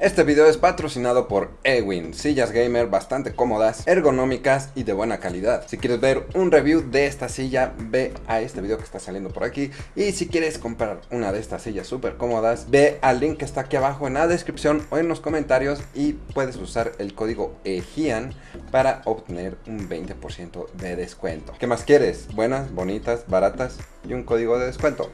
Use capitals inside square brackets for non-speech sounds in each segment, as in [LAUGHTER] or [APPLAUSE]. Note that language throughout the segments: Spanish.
Este video es patrocinado por Ewin, sillas gamer bastante cómodas, ergonómicas y de buena calidad. Si quieres ver un review de esta silla, ve a este video que está saliendo por aquí. Y si quieres comprar una de estas sillas súper cómodas, ve al link que está aquí abajo en la descripción o en los comentarios y puedes usar el código EGIAN para obtener un 20% de descuento. ¿Qué más quieres? Buenas, bonitas, baratas y un código de descuento.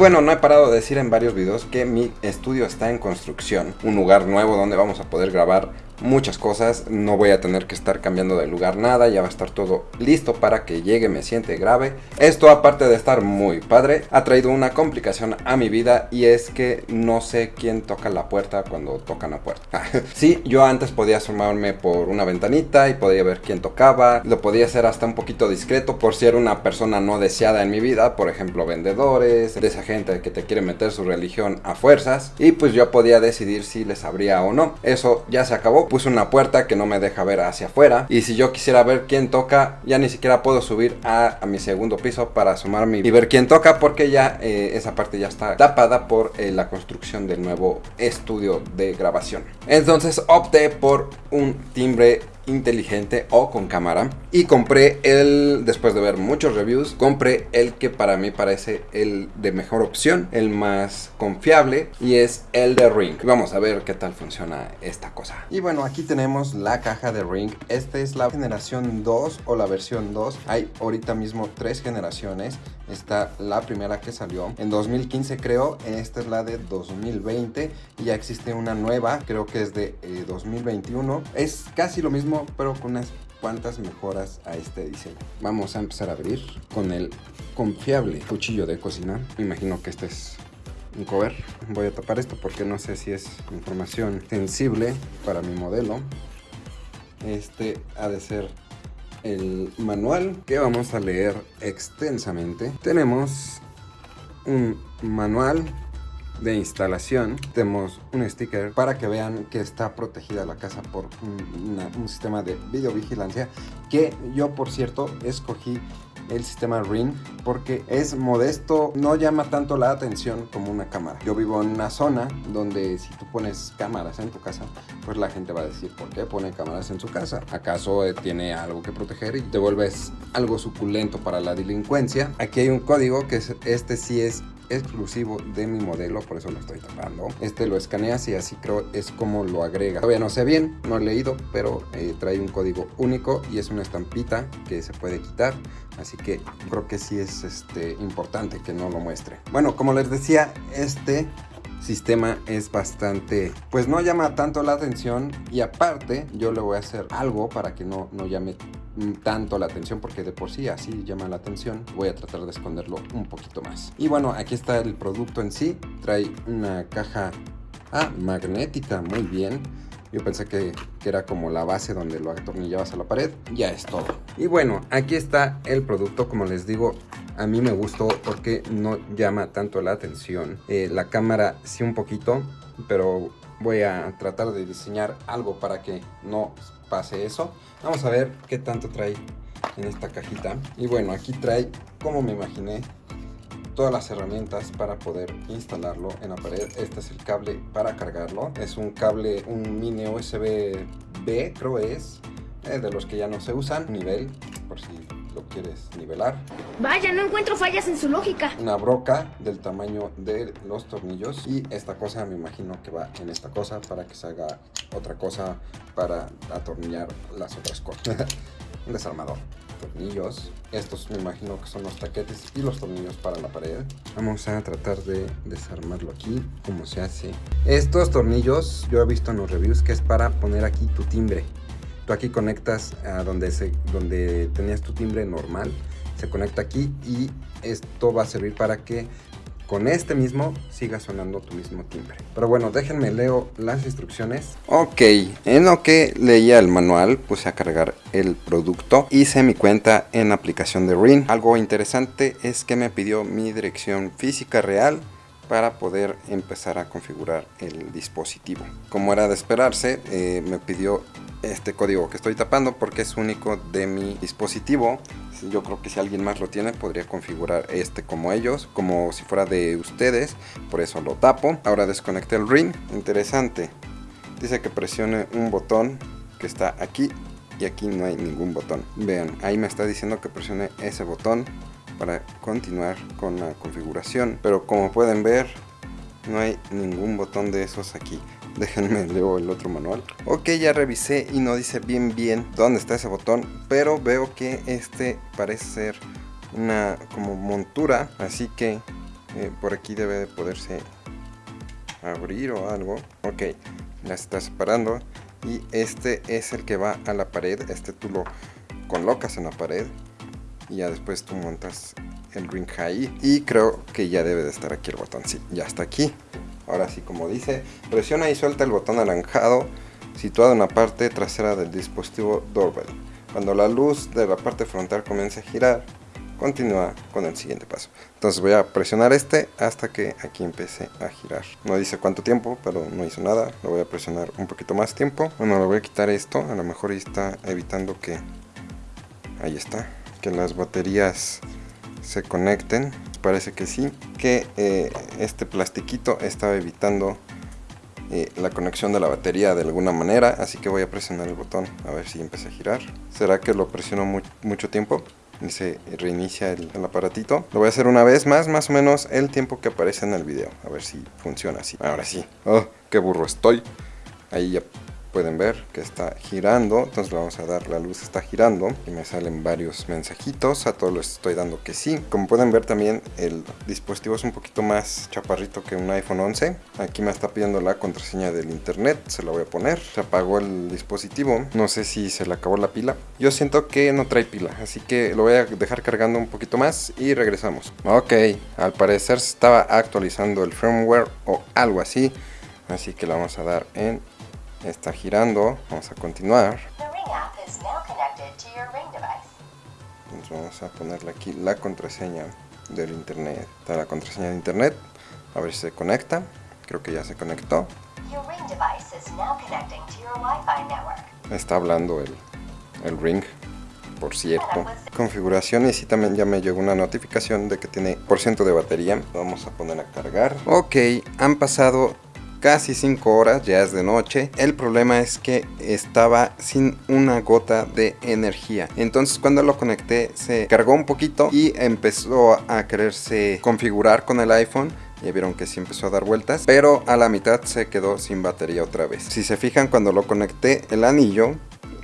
Bueno, no he parado de decir en varios videos que mi estudio está en construcción. Un lugar nuevo donde vamos a poder grabar muchas cosas, no voy a tener que estar cambiando de lugar nada, ya va a estar todo listo para que llegue, me siente grave. Esto aparte de estar muy padre, ha traído una complicación a mi vida y es que no sé quién toca la puerta cuando tocan la puerta. [LAUGHS] sí, yo antes podía asomarme por una ventanita y podía ver quién tocaba, lo podía hacer hasta un poquito discreto por si era una persona no deseada en mi vida, por ejemplo vendedores, de esa gente que te quiere meter su religión a fuerzas y pues yo podía decidir si les abría o no. Eso ya se acabó puse una puerta que no me deja ver hacia afuera. Y si yo quisiera ver quién toca, ya ni siquiera puedo subir a, mi segundo piso para asomarme y ver quién toca porque ya eh, esa parte ya está tapada por eh, la construcción del nuevo estudio de grabación. Entonces opté por un timbre inteligente o con cámara y compré el, después de ver muchos reviews, compré el que para mí parece el de mejor opción, el más confiable y es el de Ring. Vamos a ver qué tal funciona esta cosa. Y bueno, aquí tenemos la caja de Ring. Esta es la generación 2 o la versión 2. Hay ahorita mismo tres generaciones. Está la primera que salió en 2015 creo, esta es la de 2020 y ya existe una nueva, creo que es de 2021. Eh, es casi lo mismo pero con unas cuantas mejoras a este diseño. Vamos a empezar a abrir con el confiable cuchillo de cocina. Me imagino que este es un cover. Voy a tapar esto porque no sé si es información sensible para mi modelo. Este ha de ser el manual que vamos a leer extensamente. Tenemos un manual de instalación tenemos un sticker para que vean que está protegida la casa por un, sistema de videovigilancia que yo por cierto escogí el sistema Ring porque es modesto, no llama tanto la atención como una cámara. Yo vivo en una zona donde si tú pones cámaras en tu casa, pues la gente va a decir, ¿por qué pone cámaras en su casa? ¿Acaso eh, tiene algo que proteger y te vuelves algo suculento para la delincuencia? Aquí hay un código que es, este sí es exclusivo de mi modelo, por eso lo estoy tapando. Este lo escaneas y así creo es como lo agrega. Todavía no sé bien, no he leído, pero eh, trae un código único y es una estampita que se puede quitar. Así que creo que sí es este, importante que no lo muestre. Bueno, como les decía, este sistema es bastante, pues no llama tanto la atención y aparte yo le voy a hacer algo para que no, no llame tanto la atención porque de por sí así llama la atención voy a tratar de esconderlo un poquito más y bueno aquí está el producto en sí trae una caja ah, magnética muy bien yo pensé que, que, era como la base donde lo atornillabas a la pared. Ya es todo. Y bueno, aquí está el producto. Como les digo, a mí me gustó porque no llama tanto la atención. Eh, la cámara sí un poquito, pero voy a tratar de diseñar algo para que no pase eso. Vamos a ver qué tanto trae en esta cajita. Y bueno, aquí trae, como me imaginé, todas las herramientas para poder instalarlo en la pared. Este es el cable para cargarlo. Es un cable, un mini USB B, creo es, eh, de los que ya no se usan. Nivel, lo quieres nivelar. Vaya, no encuentro fallas en su lógica. Una broca del tamaño de los tornillos. Y esta cosa me imagino que va en esta cosa para que se haga otra cosa para atornillar las otras cosas. [LAUGHS] un desarmador tornillos. Estos me imagino que son los taquetes y los tornillos para la pared. Vamos a tratar de desarmarlo aquí, como se hace. Estos tornillos yo he visto en los reviews que es para poner aquí tu timbre. Aquí conectas a donde, se, donde tenías tu timbre normal, se conecta aquí y esto va a servir para que con este mismo siga sonando tu mismo timbre. Pero bueno, déjenme leo las instrucciones. Ok, en lo que leía el manual puse a cargar el producto. Hice mi cuenta en aplicación de Ring. Algo interesante es que me pidió mi dirección física real para poder empezar a configurar el dispositivo. Como era de esperarse, eh, me pidió este código que estoy tapando porque es único de mi dispositivo. Yo creo que si alguien más lo tiene podría configurar este como ellos, como si fuera de ustedes, por eso lo tapo. Ahora desconecté el ring, interesante. Dice que presione un botón que está aquí y aquí no hay ningún botón. Vean, ahí me está diciendo que presione ese botón para continuar con la configuración pero como pueden ver no hay ningún botón de esos aquí déjenme [LAUGHS] leo el otro manual. Ok ya revisé y no dice bien bien dónde está ese botón pero veo que este parece ser una como montura así que eh, por aquí debe de poderse abrir o algo. Ok se está separando y este es el que va a la pared. Este tú lo colocas en la pared y ya después tú montas el ring ahí. Y creo que ya debe de estar aquí el botón, sí, ya está aquí ahora sí como dice, presiona y suelta el botón anaranjado situado en la parte trasera del dispositivo doorbell. Cuando la luz de la parte frontal comience a girar continúa con el siguiente paso. Entonces voy a presionar este hasta que aquí empiece a girar. No dice cuánto tiempo pero no hizo nada. Lo voy a presionar un poquito más tiempo. Bueno le voy a quitar esto. A lo mejor está evitando que ahí está que las baterías se conecten parece que sí que eh, este plastiquito estaba evitando eh, la conexión de la batería de alguna manera así que voy a presionar el botón a ver si empieza a girar. Será que lo presiono mucho tiempo y se reinicia el, aparatito. Lo voy a hacer una vez más más o menos el tiempo que aparece en el video a ver si funciona así. Ahora sí. Oh qué burro estoy. Ahí ya pueden ver que está girando entonces le vamos a dar la luz está girando y me salen varios mensajitos a todos les estoy dando que sí. Como pueden ver también el dispositivo es un poquito más chaparrito que un iPhone 11 aquí me está pidiendo la contraseña del internet se la voy a poner. Se apagó el dispositivo no sé si se le acabó la pila. Yo siento que no trae pila así que lo voy a dejar cargando un poquito más y regresamos. Ok al parecer se estaba actualizando el firmware o algo así así que la vamos a dar en está girando vamos a continuar. Entonces vamos a ponerle aquí la contraseña del internet está la contraseña de internet a ver si se conecta creo que ya se conectó. Está hablando el, el ring por cierto. Configuraciones y también ya me llegó una notificación de que tiene por ciento de batería. Vamos a poner a cargar. Ok han pasado casi 5 horas, ya es de noche. El problema es que estaba sin una gota de energía. Entonces cuando lo conecté se cargó un poquito y empezó a quererse configurar con el iPhone. Ya vieron que sí empezó a dar vueltas, pero a la mitad se quedó sin batería otra vez. Si se fijan cuando lo conecté el anillo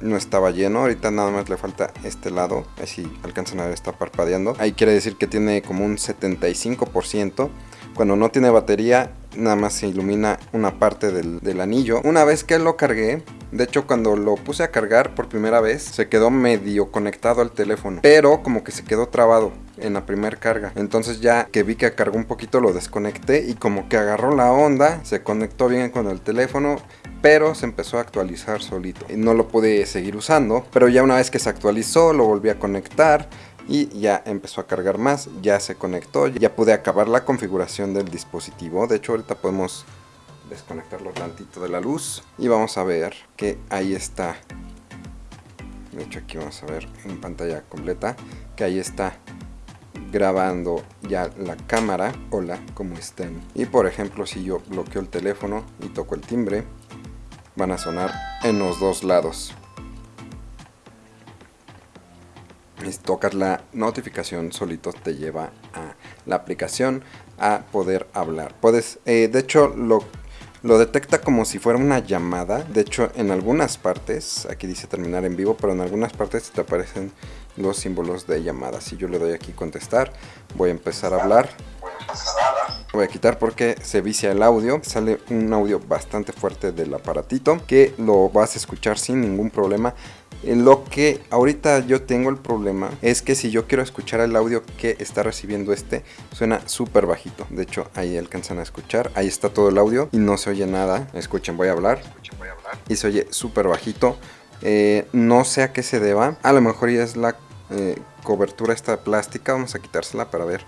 no estaba lleno, ahorita nada más le falta este lado, así alcanzan a ver está parpadeando. Ahí quiere decir que tiene como un 75%. Cuando no tiene batería nada más se ilumina una parte del, anillo. Una vez que lo cargué, de hecho cuando lo puse a cargar por primera vez, se quedó medio conectado al teléfono. Pero como que se quedó trabado en la primera carga. Entonces ya que vi que cargó un poquito lo desconecté y como que agarró la onda, se conectó bien con el teléfono pero se empezó a actualizar solito. No lo pude seguir usando, pero ya una vez que se actualizó lo volví a conectar y ya empezó a cargar más, ya se conectó, ya pude acabar la configuración del dispositivo. De hecho ahorita podemos desconectarlo tantito de la luz y vamos a ver que ahí está. De hecho aquí vamos a ver en pantalla completa que ahí está grabando ya la cámara. Hola, ¿cómo están? Y por ejemplo si yo bloqueo el teléfono y toco el timbre, van a sonar en los dos lados. Tocas la notificación solito te lleva a la aplicación a poder hablar. Puedes eh, de hecho lo lo detecta como si fuera una llamada. De hecho en algunas partes aquí dice terminar en vivo pero en algunas partes te aparecen los símbolos de llamada. Si yo le doy aquí contestar voy a empezar a hablar voy a quitar porque se vicia el audio sale un audio bastante fuerte del aparatito que lo vas a escuchar sin ningún problema lo que ahorita yo tengo el problema es que si yo quiero escuchar el audio que está recibiendo este, suena súper bajito. De hecho, ahí alcanzan a escuchar. Ahí está todo el audio y no se oye nada. Escuchen, voy a hablar. Y se oye súper bajito. Eh, no sé a qué se deba. A lo mejor ya es la eh, cobertura esta plástica. Vamos a quitársela para ver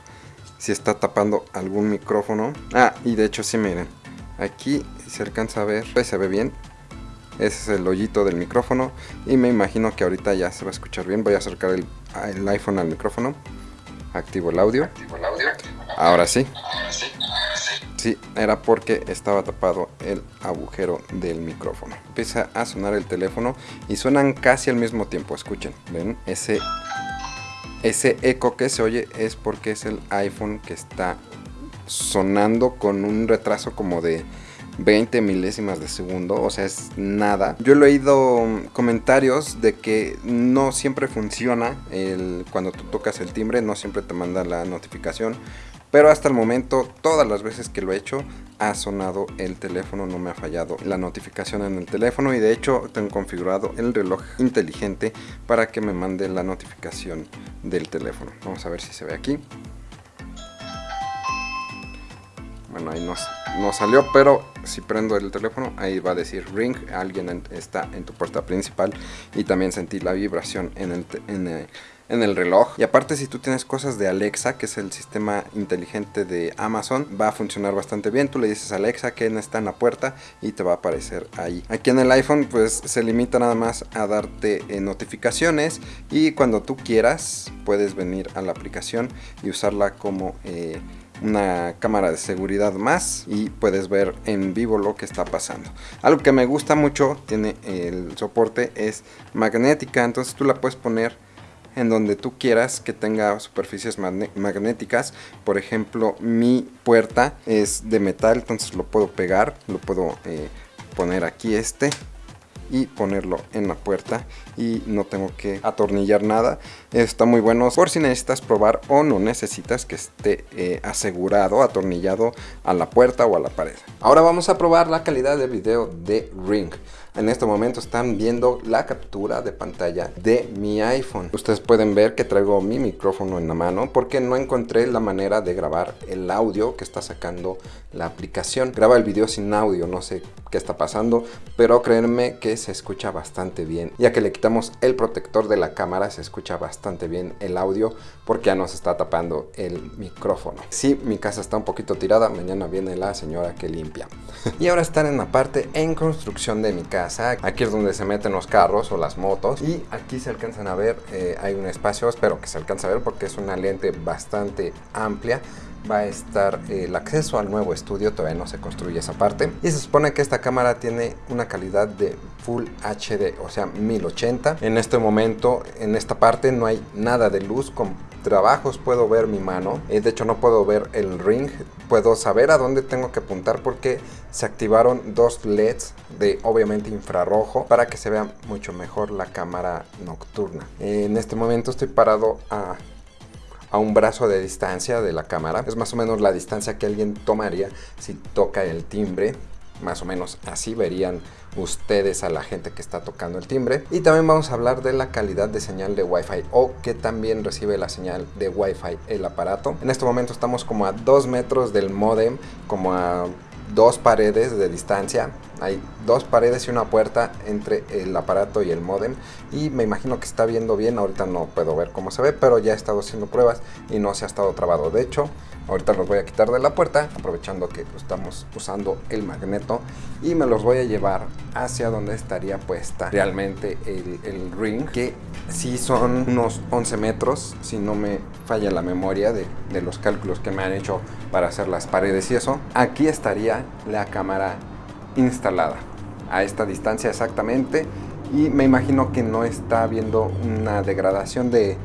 si está tapando algún micrófono. Ah, y de hecho sí, miren. Aquí se alcanza a ver, pues, se ve bien. Ese es el hoyito del micrófono. Y me imagino que ahorita ya se va a escuchar bien. Voy a acercar el, el iPhone al micrófono. Activo el audio. Activo el audio. Ahora sí. Sí, era porque estaba tapado el agujero del micrófono. Empieza a sonar el teléfono y suenan casi al mismo tiempo. Escuchen, ven, ese, ese eco que se oye es porque es el iPhone que está sonando con un retraso como de 20 milésimas de segundo, o sea, es nada. Yo he leído comentarios de que no siempre funciona el, cuando tú tocas el timbre, no siempre te manda la notificación. Pero hasta el momento, todas las veces que lo he hecho, ha sonado el teléfono, no me ha fallado la notificación en el teléfono y de hecho tengo configurado el reloj inteligente para que me mande la notificación del teléfono. Vamos a ver si se ve aquí. Bueno, ahí no, salió, pero si prendo el teléfono, ahí va a decir ring, alguien está en tu puerta principal y también sentí la vibración en el, en reloj. Y aparte si tú tienes cosas de Alexa, que es el sistema inteligente de Amazon, va a funcionar bastante bien. Tú le dices a Alexa que está en la puerta y te va a aparecer ahí. Aquí en el iPhone pues se limita nada más a darte eh, notificaciones y cuando tú quieras puedes venir a la aplicación y usarla como... Eh, una cámara de seguridad más y puedes ver en vivo lo que está pasando. Algo que me gusta mucho, tiene el soporte, es magnética, entonces tú la puedes poner en donde tú quieras que tenga superficies magnéticas. Por ejemplo, mi puerta es de metal, entonces lo puedo pegar, lo puedo eh, poner aquí este y ponerlo en la puerta y no tengo que atornillar nada. Está muy bueno por si necesitas probar o no necesitas que esté eh, asegurado atornillado a la puerta o a la pared. Ahora vamos a probar la calidad de video de Ring en este momento están viendo la captura de pantalla de mi iPhone. Ustedes pueden ver que traigo mi micrófono en la mano porque no encontré la manera de grabar el audio que está sacando la aplicación. Graba el video sin audio, no sé qué está pasando, pero créanme que se escucha bastante bien. Ya que le quitamos el protector de la cámara, se escucha bastante bien el audio porque ya nos está tapando el micrófono. Sí, mi casa está un poquito tirada, mañana viene la señora que limpia. [LAUGHS] y ahora están en la parte en construcción de mi casa Aquí es donde se meten los carros o las motos. Y aquí se alcanzan a ver, eh, hay un espacio, espero que se alcance a ver porque es una lente bastante amplia va a estar el acceso al nuevo estudio, todavía no se construye esa parte. Y se supone que esta cámara tiene una calidad de Full HD, o sea 1080. En este momento, en esta parte no hay nada de luz, con trabajos puedo ver mi mano, eh, de hecho no puedo ver el ring, puedo saber a dónde tengo que apuntar porque se activaron dos LEDs de obviamente infrarrojo para que se vea mucho mejor la cámara nocturna. En este momento estoy parado a a un brazo de distancia de la cámara. Es más o menos la distancia que alguien tomaría si toca el timbre. Más o menos así verían ustedes a la gente que está tocando el timbre. Y también vamos a hablar de la calidad de señal de Wi-Fi o que también recibe la señal de Wi-Fi el aparato. En este momento estamos como a 2 metros del modem, como a dos paredes de distancia. Hay dos paredes y una puerta entre el aparato y el modem. Y me imagino que está viendo bien. Ahorita no puedo ver cómo se ve, pero ya he estado haciendo pruebas y no se ha estado trabado. De hecho, ahorita los voy a quitar de la puerta, aprovechando que estamos usando el magneto. Y me los voy a llevar hacia donde estaría puesta realmente el, ring. Que sí son unos 11 metros, si no me falla la memoria de los cálculos que me han hecho para hacer las paredes y eso. Aquí estaría la cámara instalada a esta distancia exactamente y me imagino que no está habiendo una degradación de,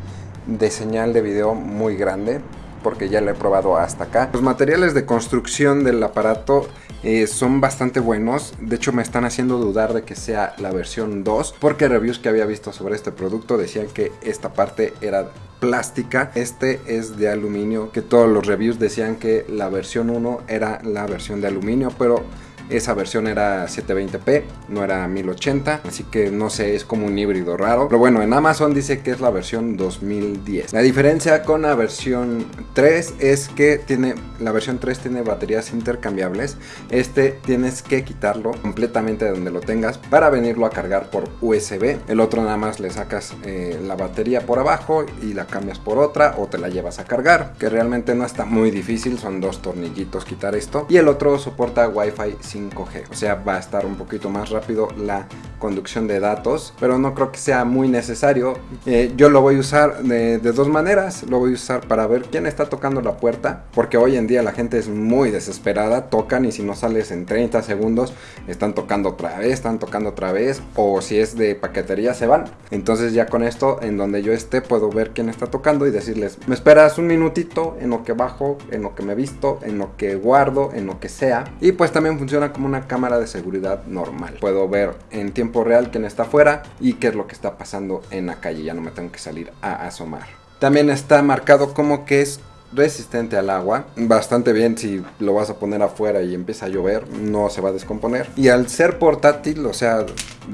señal de video muy grande porque ya lo he probado hasta acá. Los materiales de construcción del aparato eh, son bastante buenos, de hecho me están haciendo dudar de que sea la versión 2 porque reviews que había visto sobre este producto decían que esta parte era plástica, este es de aluminio, que todos los reviews decían que la versión 1 era la versión de aluminio, pero esa versión era 720p, no era 1080, así que no sé, es como un híbrido raro. Pero bueno, en Amazon dice que es la versión 2010. La diferencia con la versión 3 es que tiene, la versión 3 tiene baterías intercambiables. Este tienes que quitarlo completamente de donde lo tengas para venirlo a cargar por USB. El otro nada más le sacas eh, la batería por abajo y la cambias por otra o te la llevas a cargar. Que realmente no está muy difícil, son dos tornillitos quitar esto. Y el otro soporta Wi-Fi 5G, o sea va a estar un poquito más rápido la conducción de datos. Pero no creo que sea muy necesario. Eh, yo lo voy a usar de, de dos maneras. Lo voy a usar para ver quién está tocando la puerta, porque hoy en día la gente es muy desesperada, tocan y si no sales en 30 segundos, están tocando otra vez, están tocando otra vez, o si es de paquetería se van. Entonces ya con esto, en donde yo esté, puedo ver quién está tocando y decirles, me esperas un minutito en lo que bajo, en lo que me visto, en lo que guardo, en lo que sea. Y pues también funciona como una cámara de seguridad normal. Puedo ver en tiempo real quién está afuera y qué es lo que está pasando en la calle, ya no me tengo que salir a asomar. También está marcado como que es resistente al agua, bastante bien si lo vas a poner afuera y empieza a llover, no se va a descomponer. Y al ser portátil, o sea,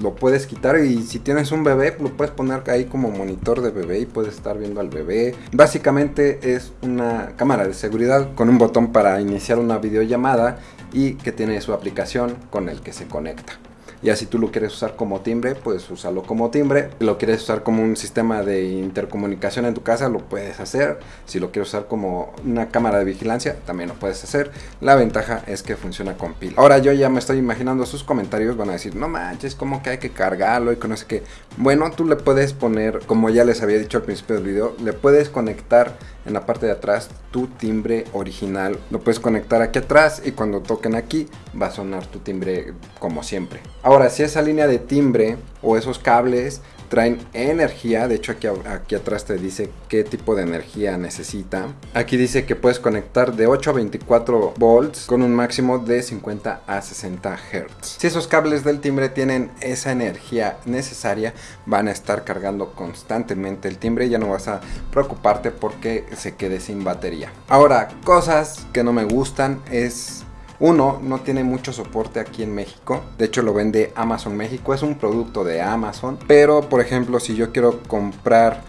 lo puedes quitar y si tienes un bebé, lo puedes poner ahí como monitor de bebé y puedes estar viendo al bebé. Básicamente es una cámara de seguridad con un botón para iniciar una videollamada y que tiene su aplicación con el que se conecta. Ya si tú lo quieres usar como timbre, puedes usarlo como timbre. Si lo quieres usar como un sistema de intercomunicación en tu casa, lo puedes hacer. Si lo quieres usar como una cámara de vigilancia, también lo puedes hacer. La ventaja es que funciona con pila. Ahora yo ya me estoy imaginando sus comentarios. Van a decir, no manches, como que hay que cargarlo y sé qué. Bueno, tú le puedes poner, como ya les había dicho al principio del video, le puedes conectar en la parte de atrás tu timbre original. Lo puedes conectar aquí atrás y cuando toquen aquí va a sonar tu timbre como siempre. Ahora, si esa línea de timbre o esos cables traen energía, de hecho aquí, aquí atrás te dice qué tipo de energía necesita. Aquí dice que puedes conectar de 8 a 24 volts con un máximo de 50 a 60 Hz. Si esos cables del timbre tienen esa energía necesaria, van a estar cargando constantemente el timbre ya no vas a preocuparte porque se quede sin batería. Ahora, cosas que no me gustan es uno, no tiene mucho soporte aquí en México. De hecho, lo vende Amazon México. Es un producto de Amazon. Pero, por ejemplo, si yo quiero comprar,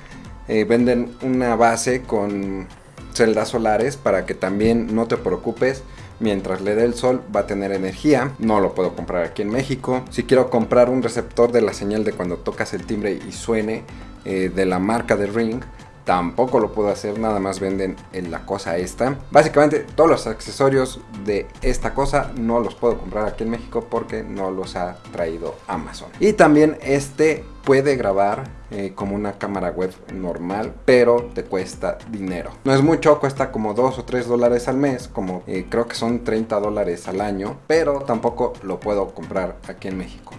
eh, venden una base con celdas solares para que también no te preocupes. Mientras le dé el sol va a tener energía, no lo puedo comprar aquí en México. Si quiero comprar un receptor de la señal de cuando tocas el timbre y suene eh, de la marca de Ring, tampoco lo puedo hacer, nada más venden en la cosa esta. Básicamente todos los accesorios de esta cosa no los puedo comprar aquí en México porque no los ha traído Amazon. Y también este puede grabar eh, como una cámara web normal, pero te cuesta dinero. No es mucho, cuesta como 2 o 3 dólares al mes, como eh, creo que son 30 dólares al año, pero tampoco lo puedo comprar aquí en México.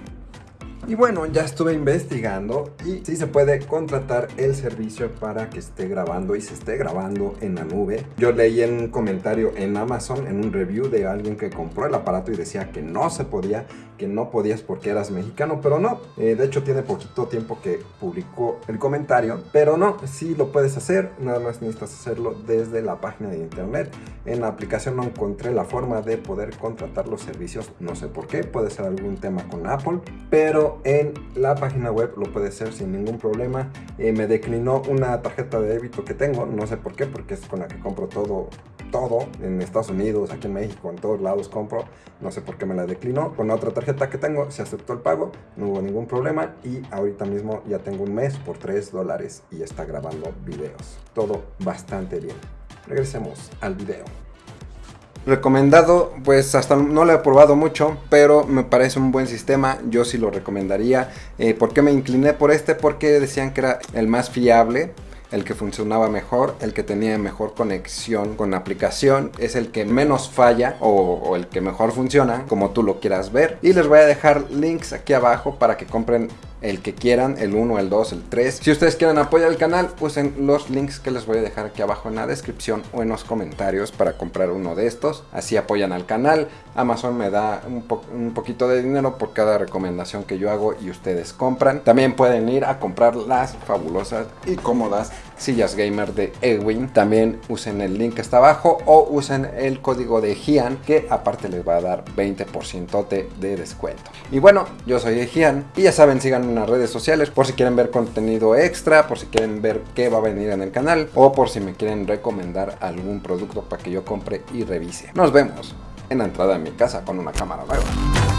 Y bueno, ya estuve investigando y sí se puede contratar el servicio para que esté grabando y se esté grabando en la nube. Yo leí en un comentario en Amazon, en un review de alguien que compró el aparato y decía que no se podía, que no podías porque eras mexicano, pero no. Eh, de hecho tiene poquito tiempo que publicó el comentario, pero no, sí lo puedes hacer, nada más necesitas hacerlo desde la página de internet. En la aplicación no encontré la forma de poder contratar los servicios, no sé por qué, puede ser algún tema con Apple, pero en la página web lo puede hacer sin ningún problema. Eh, me declinó una tarjeta de débito que tengo, no sé por qué, porque es con la que compro todo, todo en Estados Unidos, aquí en México, en todos lados compro. No sé por qué me la declinó. Con otra tarjeta que tengo se aceptó el pago, no hubo ningún problema y ahorita mismo ya tengo un mes por 3 dólares y está grabando videos. Todo bastante bien. Regresemos al video. Recomendado, pues hasta no lo he probado mucho, pero me parece un buen sistema, yo sí lo recomendaría. Eh, ¿Por qué me incliné por este? Porque decían que era el más fiable, el que funcionaba mejor, el que tenía mejor conexión con la aplicación, es el que menos falla o, el que mejor funciona, como tú lo quieras ver. Y les voy a dejar links aquí abajo para que compren el que quieran, el 1, el 2, el 3. Si ustedes quieren apoyar el canal, usen los links que les voy a dejar aquí abajo en la descripción o en los comentarios para comprar uno de estos. Así apoyan al canal. Amazon me da un poquito de dinero por cada recomendación que yo hago y ustedes compran. También pueden ir a comprar las fabulosas y cómodas sillas gamer de Ewin. También usen el link que está abajo o usen el código de Gian que aparte les va a dar 20% de descuento. Y bueno, yo soy Gian y ya saben, síganme en las redes sociales por si quieren ver contenido extra, por si quieren ver qué va a venir en el canal o por si me quieren recomendar algún producto para que yo compre y revise. Nos vemos en la entrada de mi casa con una cámara nueva.